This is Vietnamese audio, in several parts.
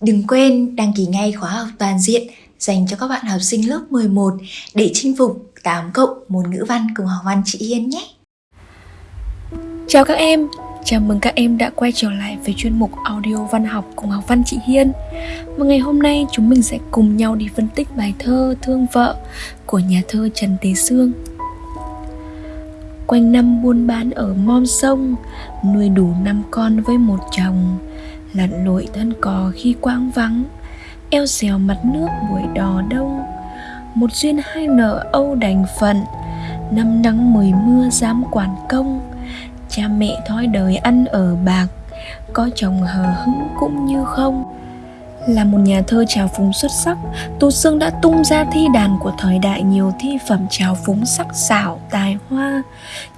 Đừng quên đăng ký ngay khóa học toàn diện dành cho các bạn học sinh lớp 11 để chinh phục 8 cộng môn ngữ văn cùng học văn chị Hiên nhé. Chào các em, chào mừng các em đã quay trở lại với chuyên mục audio văn học cùng học văn chị Hiên. Và ngày hôm nay chúng mình sẽ cùng nhau đi phân tích bài thơ Thương vợ của nhà thơ Trần Tế Sương. Quanh năm buôn bán ở mom sông, nuôi đủ năm con với một chồng lặn lội thân cò khi quang vắng, eo xèo mặt nước buổi đò đông. Một duyên hai nợ âu đành phận, năm nắng mười mưa dám quản công. Cha mẹ thói đời ăn ở bạc, có chồng hờ hững cũng như không là một nhà thơ trào phúng xuất sắc, Tú Sương đã tung ra thi đàn của thời đại nhiều thi phẩm trào phúng sắc sảo, tài hoa.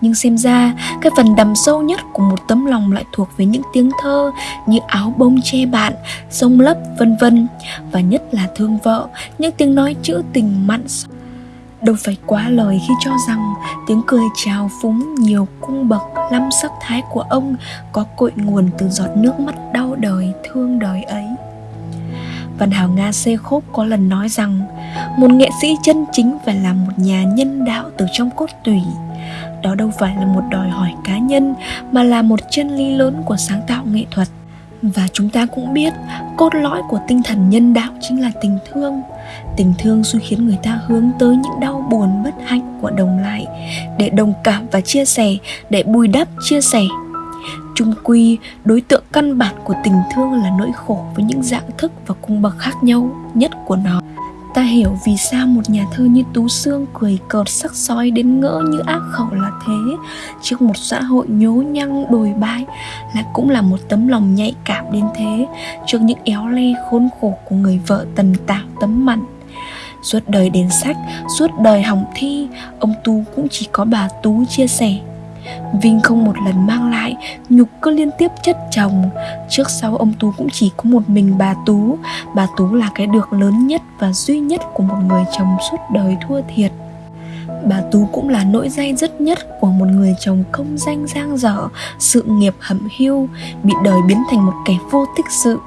Nhưng xem ra, cái phần đầm sâu nhất của một tấm lòng lại thuộc về những tiếng thơ như áo bông che bạn, sông lấp vân vân và nhất là thương vợ, những tiếng nói chữ tình mặn Đâu phải quá lời khi cho rằng tiếng cười trào phúng nhiều cung bậc lâm sắc thái của ông có cội nguồn từ giọt nước mắt đau đời thương đời ấy. Văn hào Nga Xê Khốp có lần nói rằng một nghệ sĩ chân chính phải là một nhà nhân đạo từ trong cốt tủy. Đó đâu phải là một đòi hỏi cá nhân mà là một chân lý lớn của sáng tạo nghệ thuật. Và chúng ta cũng biết cốt lõi của tinh thần nhân đạo chính là tình thương Tình thương suy khiến người ta hướng tới những đau buồn bất hạnh của đồng lại Để đồng cảm và chia sẻ, để bùi đắp chia sẻ chung quy, đối tượng căn bản của tình thương là nỗi khổ với những dạng thức và cung bậc khác nhau nhất của nó. Ta hiểu vì sao một nhà thơ như Tú xương cười cợt sắc sói đến ngỡ như ác khẩu là thế. Trước một xã hội nhố nhăng đồi bại Lại cũng là một tấm lòng nhạy cảm đến thế Trước những éo le khốn khổ của người vợ tần tảo tấm mặn. Suốt đời đến sách, suốt đời hỏng thi Ông Tú cũng chỉ có bà Tú chia sẻ. Vinh không một lần mang lại, Nhục cứ liên tiếp chất chồng. Trước sau ông Tú cũng chỉ có một mình bà Tú. Bà Tú là cái được lớn nhất và duy nhất của một người chồng suốt đời thua thiệt. Bà Tú cũng là nỗi dây dứt nhất của một người chồng công danh giang dở, Sự nghiệp hẩm hiu Bị đời biến thành một kẻ vô tích sự.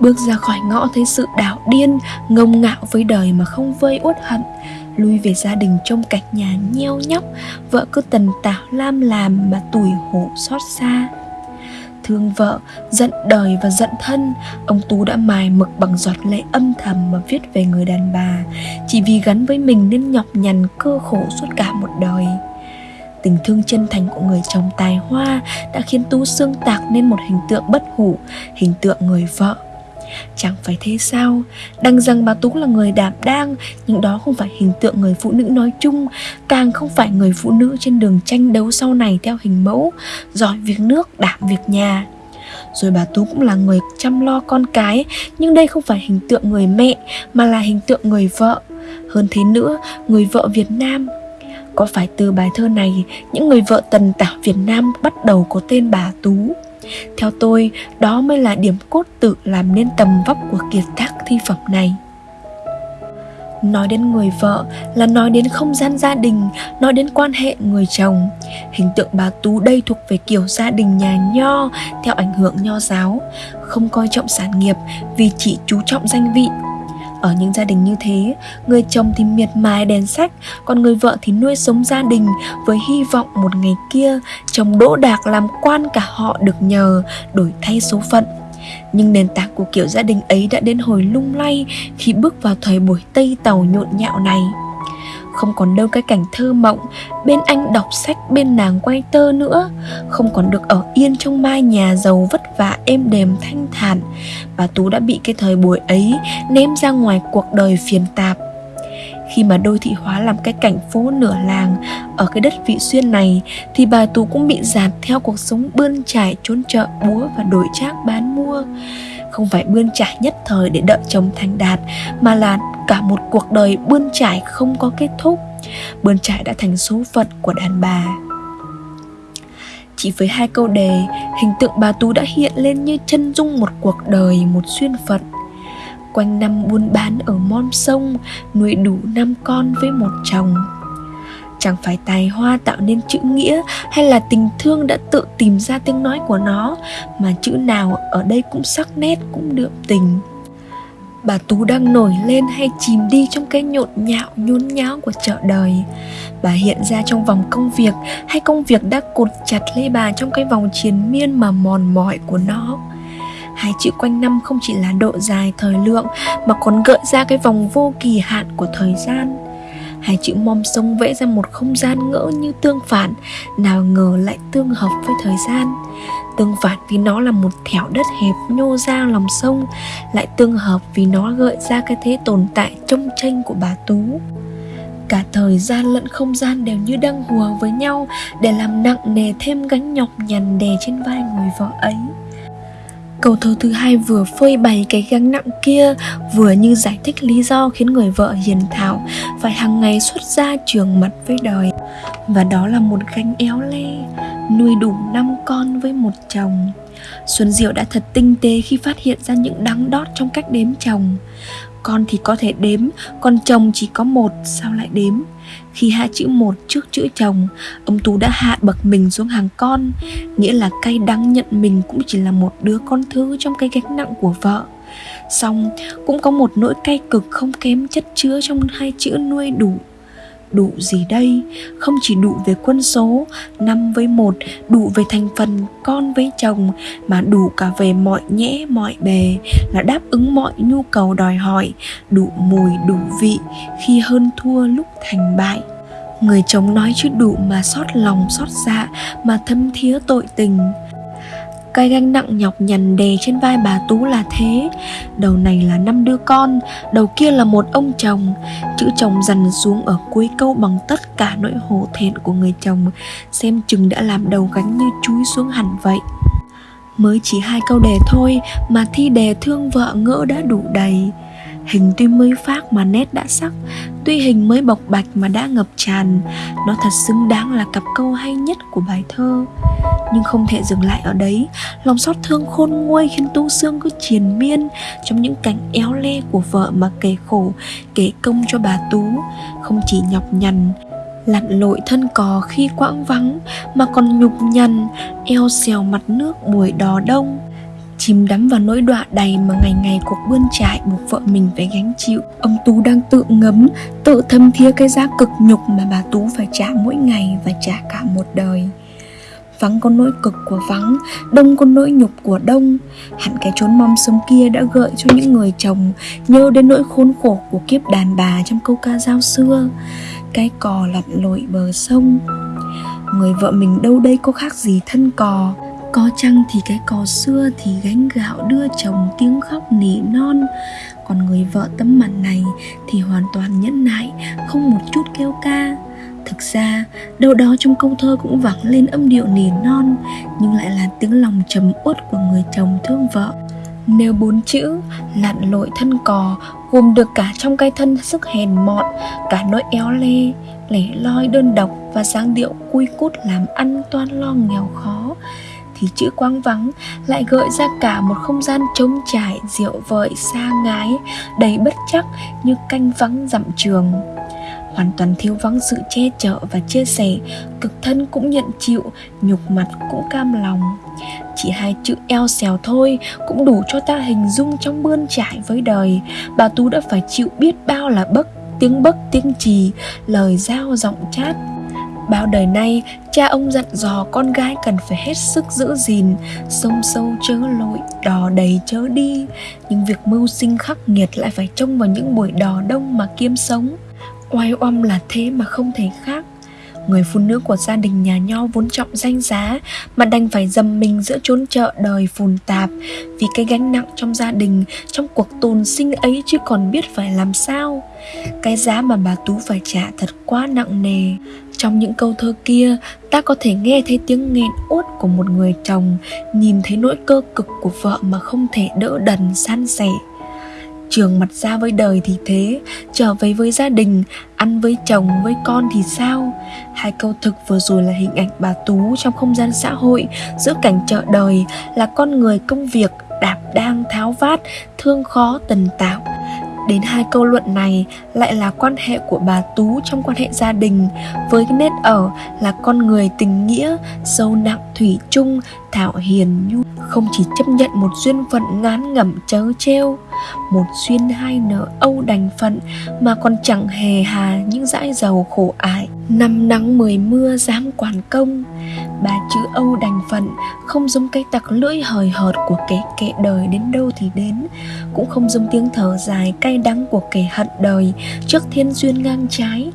Bước ra khỏi ngõ thấy sự đảo điên, Ngông ngạo với đời mà không vơi uất hận lui về gia đình trong cạnh nhà nheo nhóc, vợ cứ tần tảo lam làm mà tủi hổ xót xa. Thương vợ giận đời và giận thân, ông tú đã mài mực bằng giọt lệ âm thầm mà viết về người đàn bà. Chỉ vì gắn với mình nên nhọc nhằn, cơ khổ suốt cả một đời. Tình thương chân thành của người chồng tài hoa đã khiến tú xương tạc nên một hình tượng bất hủ, hình tượng người vợ. Chẳng phải thế sao? Đăng rằng bà Tú là người đảm đang Nhưng đó không phải hình tượng người phụ nữ nói chung Càng không phải người phụ nữ trên đường tranh đấu sau này theo hình mẫu Giỏi việc nước, đảm việc nhà. Rồi bà Tú cũng là người chăm lo con cái Nhưng đây không phải hình tượng người mẹ Mà là hình tượng người vợ. Hơn thế nữa, người vợ Việt Nam. Có phải từ bài thơ này Những người vợ tần tảo Việt Nam bắt đầu có tên bà Tú? Theo tôi, đó mới là điểm cốt tự làm nên tầm vóc của kiệt tác thi phẩm này. Nói đến người vợ là nói đến không gian gia đình, nói đến quan hệ người chồng. Hình tượng bà Tú đây thuộc về kiểu gia đình nhà nho theo ảnh hưởng nho giáo, không coi trọng sản nghiệp vì chỉ chú trọng danh vị ở những gia đình như thế, người chồng thì miệt mài đèn sách, còn người vợ thì nuôi sống gia đình với hy vọng một ngày kia chồng đỗ đạc làm quan cả họ được nhờ, đổi thay số phận. Nhưng nền tảng của kiểu gia đình ấy đã đến hồi lung lay khi bước vào thời buổi Tây Tàu nhộn nhạo này không còn đâu cái cảnh thơ mộng, bên anh đọc sách, bên nàng quay tơ nữa. Không còn được ở yên trong mai nhà giàu vất vả, êm đềm, thanh thản. Bà tú đã bị cái thời buổi ấy ném ra ngoài cuộc đời phiền tạp. Khi mà đô thị hóa làm cái cảnh phố nửa làng ở cái đất vị xuyên này, thì bà tú cũng bị dạt theo cuộc sống bươn trải, trốn chợ búa và đổi trác bán mua không phải bươn trải nhất thời để đợi chồng thành đạt, mà là cả một cuộc đời bươn trải không có kết thúc. Bươn trải đã thành số phận của đàn bà. Chỉ với hai câu đề, hình tượng bà tú đã hiện lên như chân dung một cuộc đời, một xuyên phận. Quanh năm buôn bán ở mon sông, nuôi đủ năm con với một chồng chẳng phải tài hoa tạo nên chữ nghĩa hay là tình thương đã tự tìm ra tiếng nói của nó, mà chữ nào ở đây cũng sắc nét, cũng đượm tình. Bà tú đang nổi lên hay chìm đi trong cái nhộn nhạo, nhốn nháo của chợ đời. Bà hiện ra trong vòng công việc hay công việc đã cột chặt lấy bà trong cái vòng triền miên mà mòn mỏi của nó? Hai chữ quanh năm không chỉ là độ dài thời lượng, mà còn gợi ra cái vòng vô kỳ hạn của thời gian hai chữ mom sông vẽ ra một không gian ngỡ như tương phản, nào ngờ lại tương hợp với thời gian. Tương phản vì nó là một thẻo đất hẹp nhô ra lòng sông, lại tương hợp vì nó gợi ra cái thế tồn tại trong tranh của bà tú. Cả thời gian lẫn không gian đều như đang hùa với nhau, để làm nặng nề thêm gánh nhọc nhằn đè trên vai người vợ ấy. Câu thơ thứ hai vừa phơi bày cái gánh nặng kia, Vừa như giải thích lý do khiến người vợ hiền thảo Phải hàng ngày xuất ra trường mật với đời. Và đó là một gánh éo le, Nuôi đủ năm con với một chồng. Xuân Diệu đã thật tinh tế khi phát hiện ra những đắng đót trong cách đếm chồng. Con thì có thể đếm, còn chồng chỉ có một, sao lại đếm? Khi hạ chữ một trước chữ chồng, ông Tú đã hạ bậc mình xuống hàng con, nghĩa là cay đắng nhận mình cũng chỉ là một đứa con thứ trong cái gánh nặng của vợ. Xong cũng có một nỗi cay cực không kém chất chứa trong hai chữ nuôi đủ đủ gì đây? Không chỉ đủ về quân số, năm với một, đủ về thành phần con với chồng, mà đủ cả về mọi nhẽ, mọi bề, là đáp ứng mọi nhu cầu đòi hỏi, đủ mùi, đủ vị, khi hơn thua lúc thành bại. Người chồng nói chứ đủ mà xót lòng xót dạ mà thâm thía tội tình cái gánh nặng nhọc nhằn đè trên vai bà Tú là thế. Đầu này là năm đứa con, Đầu kia là một ông chồng. Chữ chồng dằn xuống ở cuối câu bằng tất cả nỗi hổ thẹn của người chồng, Xem chừng đã làm đầu gánh như chúi xuống hẳn vậy. Mới chỉ hai câu đề thôi mà thi đề thương vợ ngỡ đã đủ đầy. Hình tuy mới phác mà nét đã sắc, Tuy hình mới bộc bạch mà đã ngập tràn. Nó thật xứng đáng là cặp câu hay nhất của bài thơ. Nhưng không thể dừng lại ở đấy. Lòng xót thương khôn nguôi khiến Tu Sương cứ triền miên Trong những cảnh éo le của vợ mà kể khổ, Kể công cho bà Tú. Không chỉ nhọc nhằn, lặn lội thân cò khi quãng vắng, mà còn nhục nhằn, eo xèo mặt nước buổi đò đông. Chìm đắm vào nỗi đọa đầy mà ngày ngày cuộc bươn trải buộc vợ mình phải gánh chịu. Ông tú đang tự ngấm, tự thâm thía cái giá cực nhục mà bà tú phải trả mỗi ngày và trả cả một đời vắng có nỗi cực của vắng, đông có nỗi nhục của đông. Hẳn cái chốn mong sống kia đã gợi cho những người chồng nhớ đến nỗi khốn khổ của kiếp đàn bà trong câu ca giao xưa. Cái cò lặn lội bờ sông. Người vợ mình đâu đây có khác gì thân cò. Có chăng thì cái cò xưa thì gánh gạo đưa chồng tiếng khóc nỉ non. Còn người vợ tấm mặt này thì hoàn toàn nhẫn nại, không một chút kêu ca thực ra, đâu đó trong câu thơ cũng vẳng lên âm điệu nỉ non, nhưng lại là tiếng lòng trầm uất của người chồng thương vợ. Nếu bốn chữ lặn lội thân cò gồm được cả trong cái thân sức hèn mọn, cả nỗi éo le, lẻ loi đơn độc và dáng điệu cui cút làm ăn toan lo nghèo khó. Thì chữ quang vắng lại gợi ra cả một không gian trống trải, rượu vợi xa ngái, đầy bất chắc như canh vắng dặm trường hoàn toàn thiếu vắng sự che chở và chia sẻ cực thân cũng nhận chịu nhục mặt cũng cam lòng chỉ hai chữ eo xèo thôi cũng đủ cho ta hình dung trong bươn trải với đời bà tú đã phải chịu biết bao là bấc tiếng bấc tiếng trì lời giao giọng chát Bao đời nay, cha ông dặn dò con gái cần phải hết sức giữ gìn, sông sâu chớ lội, đò đầy chớ đi. Nhưng việc mưu sinh khắc nghiệt lại phải trông vào những buổi đò đông mà kiếm sống. Oai oăm là thế mà không thể khác. Người phụ nữ của gia đình nhà nho vốn trọng danh giá, Mà đành phải dầm mình giữa chốn chợ đời phồn tạp Vì cái gánh nặng trong gia đình, Trong cuộc tồn sinh ấy chứ còn biết phải làm sao. Cái giá mà bà Tú phải trả thật quá nặng nề. Trong những câu thơ kia, Ta có thể nghe thấy tiếng nghẹn uất của một người chồng, Nhìn thấy nỗi cơ cực của vợ mà không thể đỡ đần san sẻ trường mặt ra với đời thì thế trở về với gia đình ăn với chồng với con thì sao? Hai câu thực vừa rồi là hình ảnh bà tú trong không gian xã hội giữa cảnh chợ đời là con người công việc đạp đang tháo vát thương khó tần tạo đến hai câu luận này lại là quan hệ của bà Tú trong quan hệ gia đình với cái nét ở là con người tình nghĩa, sâu nặng thủy chung, thảo hiền nhu không chỉ chấp nhận một duyên phận ngán ngẩm chớ treo một duyên hai nợ âu đành phận, mà còn chẳng hề hà những dãi dầu khổ ải. Năm nắng mười mưa dám quản công bà chữ âu đành phận không giống cái tặc lưỡi hời hợt của kẻ kệ đời đến đâu thì đến, cũng không giống tiếng thở dài cay đắng của kẻ hận đời trước thiên duyên ngang trái,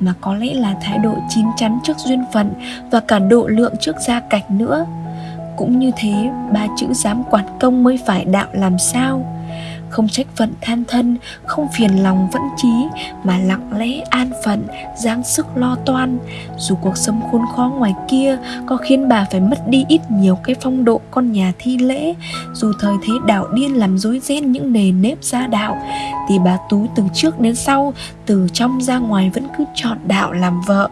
mà có lẽ là thái độ chín chắn trước duyên phận và cả độ lượng trước gia cảnh nữa cũng như thế, ba chữ dám quản công mới phải đạo làm sao? Không trách phận than thân, không phiền lòng vẫn trí mà lặng lẽ an phận, giáng sức lo toan. Dù cuộc sống khốn khó ngoài kia có khiến bà phải mất đi ít nhiều cái phong độ con nhà thi lễ, dù thời thế đạo điên làm rối ren những nề nếp gia đạo, thì bà tú từ trước đến sau, từ trong ra ngoài vẫn cứ chọn đạo làm vợ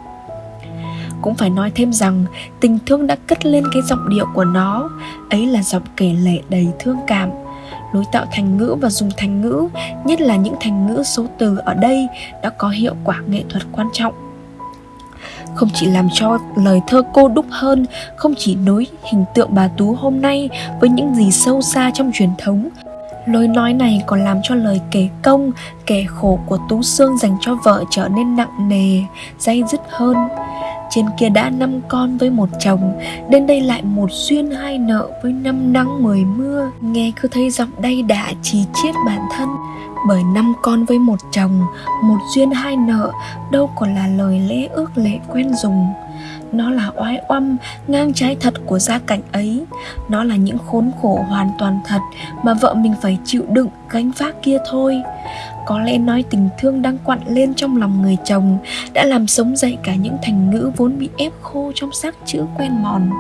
cũng phải nói thêm rằng tình thương đã cất lên cái giọng điệu của nó. Ấy là giọng kể lệ đầy thương cảm, lối tạo thành ngữ và dùng thành ngữ, nhất là những thành ngữ số từ ở đây đã có hiệu quả nghệ thuật quan trọng. Không chỉ làm cho lời thơ cô đúc hơn, không chỉ nối hình tượng bà tú hôm nay với những gì sâu xa trong truyền thống lối nói này còn làm cho lời kể công, kể khổ của tú sương dành cho vợ trở nên nặng nề day dứt hơn trên kia đã năm con với một chồng, Đến đây lại một duyên hai nợ với năm nắng mười mưa. Nghe cứ thấy giọng đây đã chỉ chiết bản thân, Bởi năm con với một chồng, Một duyên hai nợ, Đâu còn là lời lẽ ước lệ quen dùng. Nó là oái oăm, ngang trái thật của gia cảnh ấy. Nó là những khốn khổ hoàn toàn thật mà vợ mình phải chịu đựng gánh vác kia thôi có lẽ nói tình thương đang quặn lên trong lòng người chồng đã làm sống dậy cả những thành ngữ vốn bị ép khô trong xác chữ quen mòn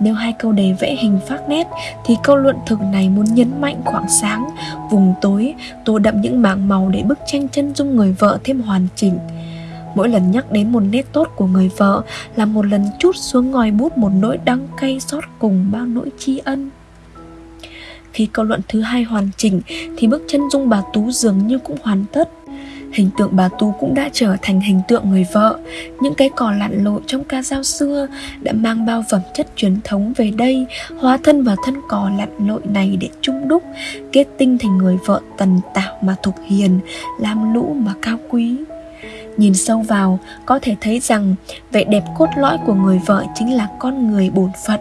nếu hai câu đề vẽ hình phát nét thì câu luận thực này muốn nhấn mạnh khoảng sáng, vùng tối, tô đậm những mảng màu để bức tranh chân dung người vợ thêm hoàn chỉnh. Mỗi lần nhắc đến một nét tốt của người vợ là một lần chút xuống ngòi bút một nỗi đắng cay xót cùng bao nỗi tri ân. Khi câu luận thứ hai hoàn chỉnh, thì bức chân dung bà Tú dường như cũng hoàn tất. Hình tượng bà Tú cũng đã trở thành hình tượng người vợ Những cái cỏ lặn lội trong ca dao xưa Đã mang bao phẩm chất truyền thống về đây, Hóa thân vào thân cỏ lặn lội này để chung đúc, Kết tinh thành người vợ tần tảo mà thục hiền, Lam lũ mà cao quý Nhìn sâu vào, có thể thấy rằng vẻ đẹp cốt lõi của người vợ chính là con người bổn phận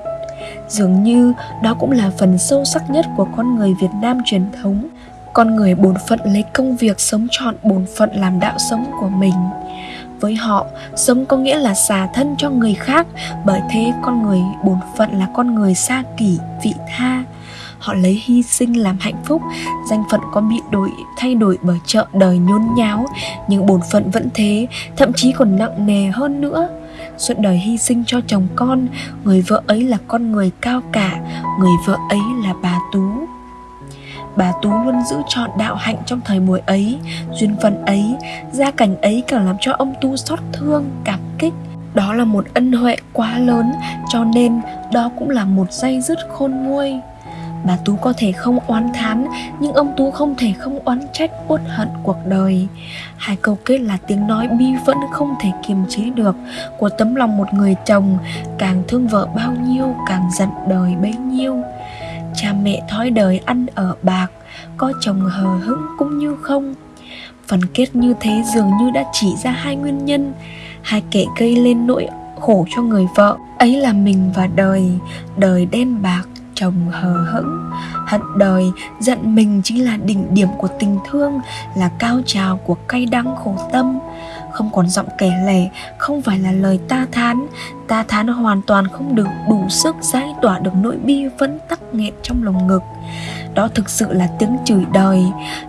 Dường như đó cũng là phần sâu sắc nhất của con người Việt Nam truyền thống. Con người bổn phận lấy công việc sống trọn bổn phận làm đạo sống của mình. Với họ, sống có nghĩa là xả thân cho người khác, bởi thế con người bổn phận là con người xa kỷ, vị tha. Họ lấy hy sinh làm hạnh phúc, danh phận có bị đổi, thay đổi bởi chợ đời nhốn nháo. Nhưng bổn phận vẫn thế, thậm chí còn nặng nề hơn nữa suốt đời hy sinh cho chồng con. Người vợ ấy là con người cao cả, người vợ ấy là bà tú. Bà tú luôn giữ trọn đạo hạnh trong thời buổi ấy, duyên phận ấy, gia cảnh ấy càng làm cho ông tu xót thương, cảm kích. Đó là một ân huệ quá lớn, cho nên đó cũng là một dây dứt khôn nguôi. Bà Tú có thể không oán thán, Nhưng ông Tú không thể không oán trách uất hận cuộc đời. Hai câu kết là tiếng nói bi vẫn không thể kiềm chế được Của tấm lòng một người chồng. Càng thương vợ bao nhiêu, càng giận đời bấy nhiêu. Cha mẹ thói đời ăn ở bạc, Có chồng hờ hững cũng như không. Phần kết như thế dường như đã chỉ ra hai nguyên nhân. Hai kẻ gây lên nỗi khổ cho người vợ, Ấy là mình và đời. Đời đen bạc chồng hờ hững. Hận đời, giận mình chính là đỉnh điểm của tình thương, là cao trào của cay đắng khổ tâm. Không còn giọng kể lể, không phải là lời ta thán. Ta thán hoàn toàn không được đủ sức giải tỏa được nỗi bi vẫn tắc nghẹn trong lồng ngực đó thực sự là tiếng chửi đời.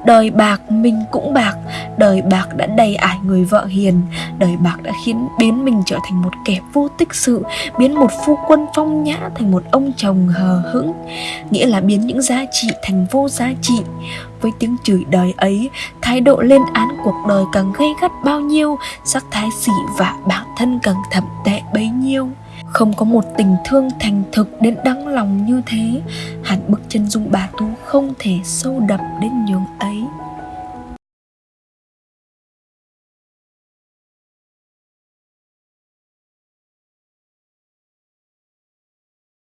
Đời bạc mình cũng bạc. Đời bạc đã đầy ải người vợ hiền. Đời bạc đã khiến biến mình trở thành một kẻ vô tích sự, biến một phu quân phong nhã thành một ông chồng hờ hững. Nghĩa là biến những giá trị thành vô giá trị. Với tiếng chửi đời ấy, thái độ lên án cuộc đời càng gây gắt bao nhiêu, sắc thái xỉ vả bản thân càng thậm tệ bấy nhiêu không có một tình thương thành thực đến đắng lòng như thế. Hạt bức chân dung bà tú không thể sâu đậm đến nhường ấy.